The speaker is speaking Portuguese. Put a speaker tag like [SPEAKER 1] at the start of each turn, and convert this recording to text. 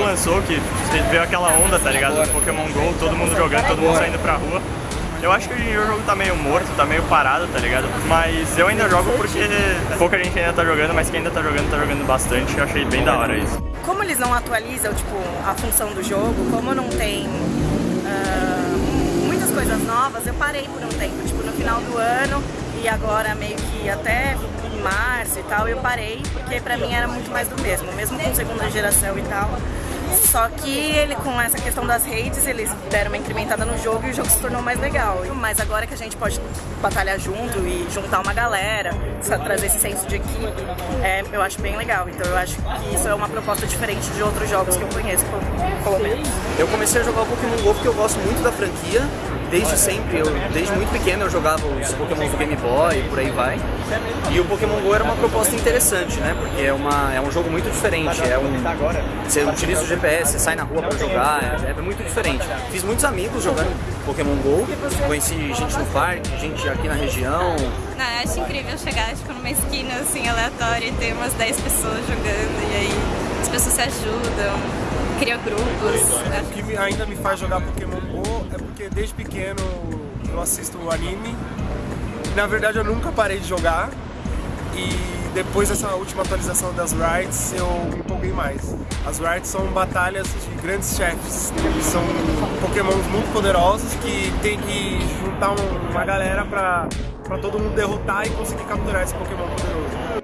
[SPEAKER 1] lançou, que veio aquela onda, tá ligado? Do Pokémon GO, todo mundo jogando, todo mundo saindo pra rua. Eu acho que hoje em dia o jogo tá meio morto, tá meio parado, tá ligado? Mas eu ainda jogo porque pouca gente ainda tá jogando, mas quem ainda tá jogando, tá jogando bastante. Eu achei bem da hora isso.
[SPEAKER 2] Como eles não atualizam, tipo, a função do jogo, como não tem uh, muitas coisas novas, eu parei por um tempo. Tipo, no final do ano e agora meio que até março e tal, eu parei, porque pra mim era muito mais do mesmo, mesmo com segunda geração e tal. Só que ele, com essa questão das redes, eles deram uma incrementada no jogo e o jogo se tornou mais legal. Mas agora que a gente pode batalhar junto e juntar uma galera, trazer esse senso de equipe, é, eu acho bem legal. Então eu acho que isso é uma proposta diferente de outros jogos que eu conheço, pelo menos.
[SPEAKER 3] Eu comecei a jogar o Pokémon GO porque eu gosto muito da franquia desde sempre, eu, desde muito pequeno eu jogava os Pokémon do Game Boy e por aí vai. E o Pokémon GO era uma proposta interessante, né? Porque é, uma, é um jogo muito diferente. É um, você utiliza o GPS, você sai na rua para jogar, é, é, muito diferente. Fiz muitos amigos jogando Pokémon GO, conheci gente no parque, gente aqui na região.
[SPEAKER 4] Não, eu acho incrível chegar tipo, numa esquina assim aleatória e ter umas 10 pessoas jogando e aí as pessoas se ajudam cria grupos.
[SPEAKER 5] O que ainda me faz jogar Pokémon GO é porque desde pequeno eu assisto o anime. Na verdade eu nunca parei de jogar e depois dessa última atualização das raids eu me empolguei mais. As raids são batalhas de grandes chefes, são pokémons muito poderosos que tem que juntar uma galera pra, pra todo mundo derrotar e conseguir capturar esse pokémon poderoso.